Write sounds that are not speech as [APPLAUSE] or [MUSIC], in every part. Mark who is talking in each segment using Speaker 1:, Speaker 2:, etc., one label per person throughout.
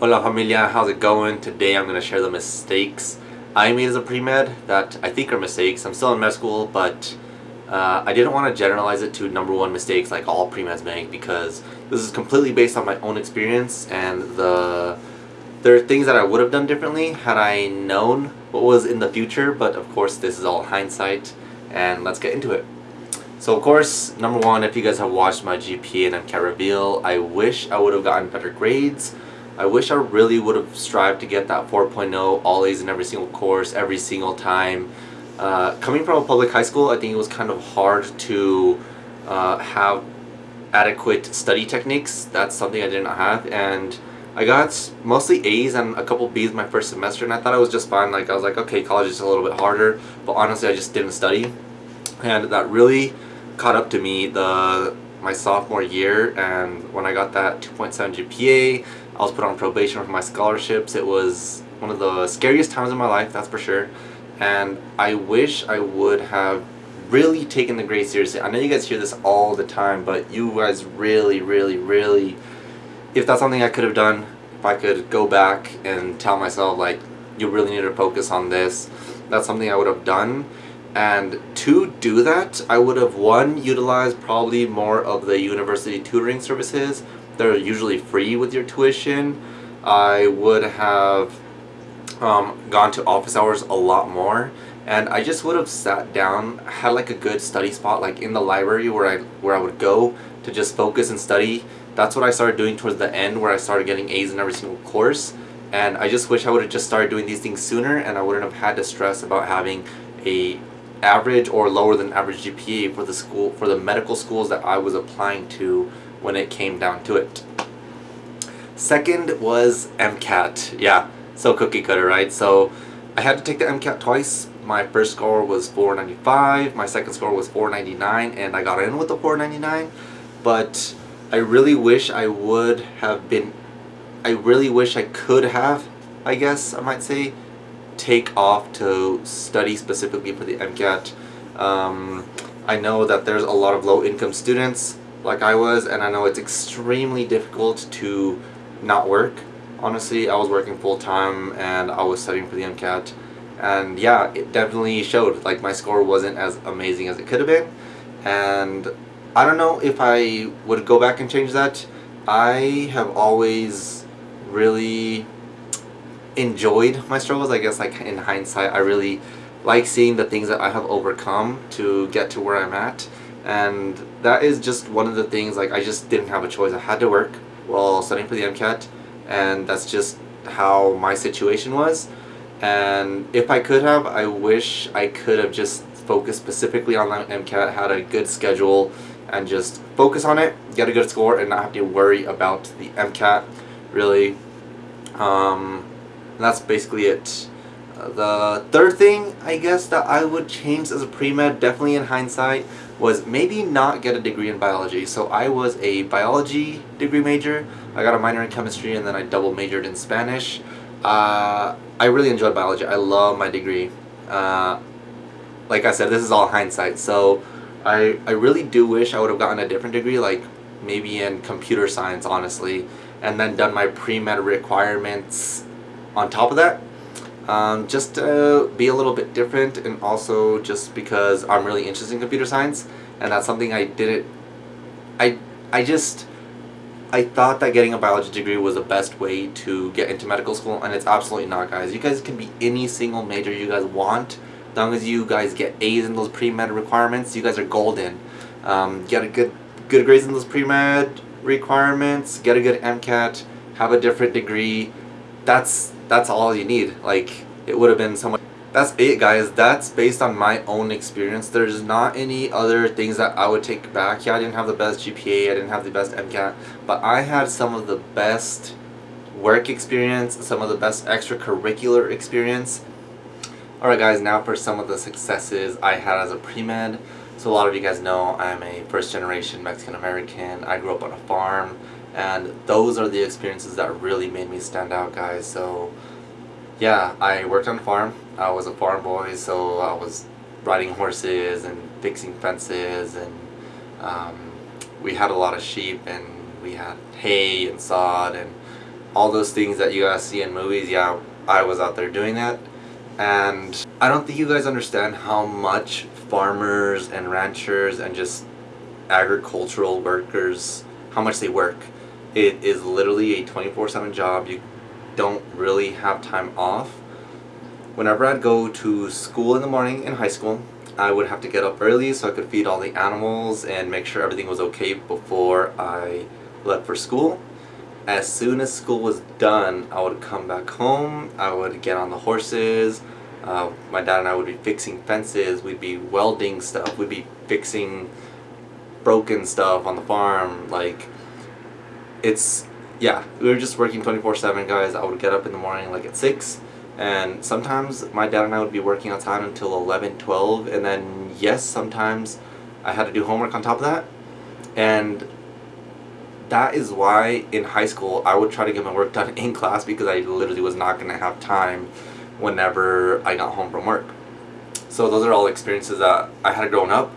Speaker 1: Hola familia, how's it going? Today I'm going to share the mistakes I made as a pre-med that I think are mistakes. I'm still in med school, but uh, I didn't want to generalize it to number one mistakes like all pre-meds make because this is completely based on my own experience and the there are things that I would have done differently had I known what was in the future, but of course this is all hindsight and let's get into it. So of course, number one, if you guys have watched my GPA and MCAT reveal, I wish I would have gotten better grades. I wish I really would have strived to get that 4.0 all A's in every single course every single time. Uh, coming from a public high school, I think it was kind of hard to uh, have adequate study techniques. That's something I did not have and I got mostly A's and a couple B's my first semester and I thought I was just fine. Like I was like, okay, college is a little bit harder, but honestly I just didn't study. And that really caught up to me the my sophomore year and when I got that 2.7 GPA I was put on probation for my scholarships. It was one of the scariest times in my life that's for sure. And I wish I would have really taken the grade seriously. I know you guys hear this all the time but you guys really really really if that's something I could have done if I could go back and tell myself like you really need to focus on this that's something I would have done. And to do that, I would have, one, utilized probably more of the university tutoring services. They're usually free with your tuition. I would have um, gone to office hours a lot more. And I just would have sat down, had like a good study spot, like in the library where I, where I would go to just focus and study. That's what I started doing towards the end where I started getting A's in every single course. And I just wish I would have just started doing these things sooner and I wouldn't have had to stress about having a average or lower than average GPA for the school for the medical schools that I was applying to when it came down to it. Second was MCAT. Yeah, so cookie cutter, right? So I had to take the MCAT twice. My first score was 495, my second score was 499, and I got in with the 499. But I really wish I would have been, I really wish I could have, I guess I might say, take off to study specifically for the MCAT. Um, I know that there's a lot of low-income students like I was and I know it's extremely difficult to not work. Honestly, I was working full-time and I was studying for the MCAT and yeah, it definitely showed. Like my score wasn't as amazing as it could have been and I don't know if I would go back and change that. I have always really enjoyed my struggles I guess like in hindsight I really like seeing the things that I have overcome to get to where I'm at and that is just one of the things like I just didn't have a choice. I had to work while studying for the MCAT and that's just how my situation was. And if I could have I wish I could have just focused specifically on the MCAT had a good schedule and just focus on it get a good score and not have to worry about the MCAT really. Um, that's basically it. Uh, the third thing, I guess, that I would change as a pre-med, definitely in hindsight, was maybe not get a degree in biology. So I was a biology degree major. I got a minor in chemistry and then I double majored in Spanish. Uh, I really enjoyed biology. I love my degree. Uh, like I said, this is all hindsight. So I, I really do wish I would have gotten a different degree, like maybe in computer science, honestly, and then done my pre-med requirements on top of that um, just to be a little bit different and also just because I'm really interested in computer science and that's something I didn't I I just I thought that getting a biology degree was the best way to get into medical school and it's absolutely not guys. You guys can be any single major you guys want. As long as you guys get A's in those pre-med requirements you guys are golden. Um, get a good good grades in those pre-med requirements get a good MCAT have a different degree. That's that's all you need. Like, it would have been so much. That's it, guys. That's based on my own experience. There's not any other things that I would take back. Yeah, I didn't have the best GPA. I didn't have the best MCAT. But I had some of the best work experience, some of the best extracurricular experience. Alright guys, now for some of the successes I had as a pre-med. So a lot of you guys know I'm a first generation Mexican American. I grew up on a farm and those are the experiences that really made me stand out guys so yeah I worked on a farm I was a farm boy so I was riding horses and fixing fences and um, we had a lot of sheep and we had hay and sod and all those things that you guys see in movies, yeah, I was out there doing that. And I don't think you guys understand how much farmers and ranchers and just agricultural workers, how much they work. It is literally a 24-7 job. You don't really have time off. Whenever I'd go to school in the morning in high school, I would have to get up early so I could feed all the animals and make sure everything was okay before I left for school. As soon as school was done, I would come back home, I would get on the horses, uh, my dad and I would be fixing fences, we'd be welding stuff, we'd be fixing broken stuff on the farm, like, it's, yeah, we were just working 24-7 guys, I would get up in the morning like at 6, and sometimes my dad and I would be working outside until 11, 12, and then yes, sometimes I had to do homework on top of that. And that is why in high school I would try to get my work done [LAUGHS] in class because I literally was not going to have time whenever I got home from work. So those are all experiences that I had growing up.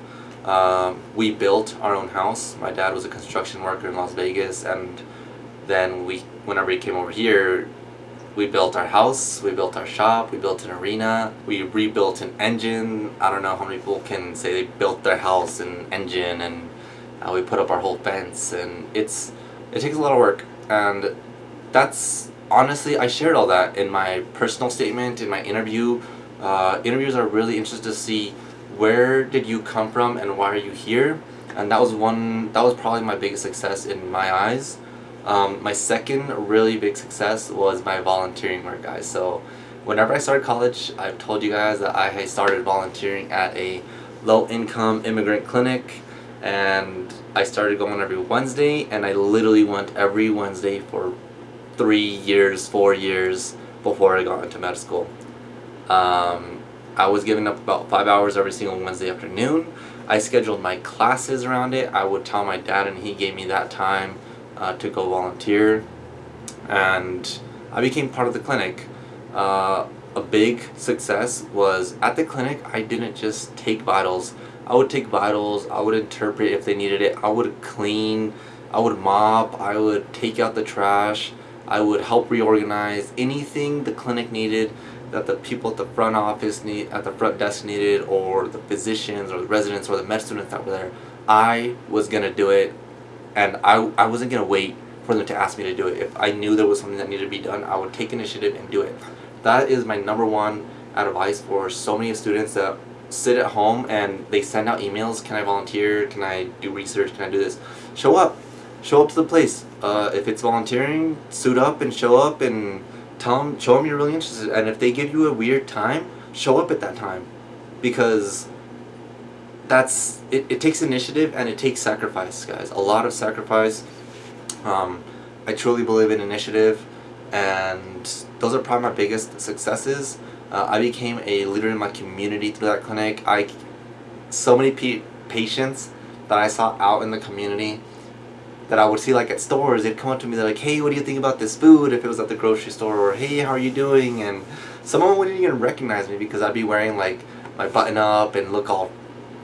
Speaker 1: Um, we built our own house. My dad was a construction worker in Las Vegas and then we, whenever he came over here, we built our house, we built our shop, we built an arena, we rebuilt an engine. I don't know how many people can say they built their house and engine and uh, we put up our whole fence and it's it takes a lot of work and that's honestly I shared all that in my personal statement in my interview uh, interviews are really interested to see where did you come from and why are you here and that was one that was probably my biggest success in my eyes um, my second really big success was my volunteering work guys. So whenever I started college, I've told you guys that I started volunteering at a low income immigrant clinic and I started going every Wednesday and I literally went every Wednesday for three years, four years before I got into med school. Um, I was giving up about five hours every single Wednesday afternoon. I scheduled my classes around it. I would tell my dad and he gave me that time uh, to go volunteer and I became part of the clinic. Uh, a big success was at the clinic I didn't just take vitals. I would take vitals, I would interpret if they needed it, I would clean, I would mop, I would take out the trash, I would help reorganize anything the clinic needed that the people at the front office need, at the front desk needed or the physicians or the residents or the med students that were there. I was gonna do it and I, I wasn't going to wait for them to ask me to do it. If I knew there was something that needed to be done, I would take initiative and do it. That is my number one advice for so many students that sit at home and they send out emails, can I volunteer, can I do research, can I do this? Show up. Show up to the place. Uh, if it's volunteering, suit up and show up and tell them, show them you're really interested. And if they give you a weird time, show up at that time. Because that's it, it takes initiative and it takes sacrifice guys a lot of sacrifice um, I truly believe in initiative and those are probably my biggest successes uh, I became a leader in my community through that clinic I so many patients that I saw out in the community that I would see like at stores. They'd come up to me they're like hey what do you think about this food? If it was at the grocery store or hey how are you doing? And someone wouldn't even recognize me because I'd be wearing like my button up and look all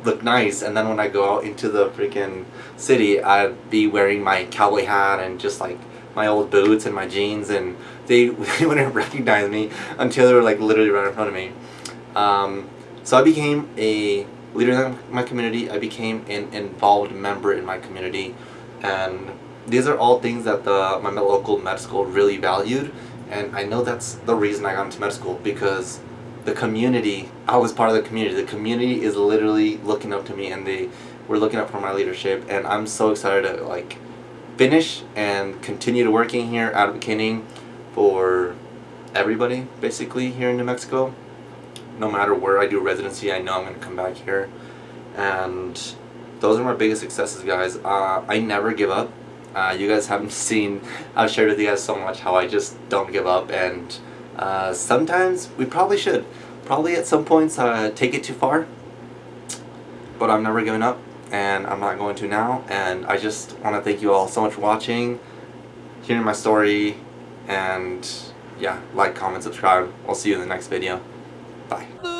Speaker 1: look nice. And then when I go out into the freaking city I'd be wearing my cowboy hat and just like my old boots and my jeans. And they, they [LAUGHS] wouldn't recognize me until they were like literally right in front of me. Um, so I became a leader in my community, I became an involved member in my community and these are all things that the my local med school really valued and I know that's the reason I got into med school because the community, I was part of the community. The community is literally looking up to me and they were looking up for my leadership and I'm so excited to like finish and continue to working here advocating for everybody basically here in New Mexico. No matter where I do residency, I know I'm going to come back here. And those are my biggest successes, guys. Uh, I never give up. Uh, you guys haven't [LAUGHS] seen, I've shared with you guys so much how I just don't give up and uh, sometimes we probably should. Probably at some points uh, take it too far. But I'm never giving up and I'm not going to now. And I just want to thank you all so much for watching, hearing my story, and yeah, like, comment, subscribe. I'll see you in the next video. Bye.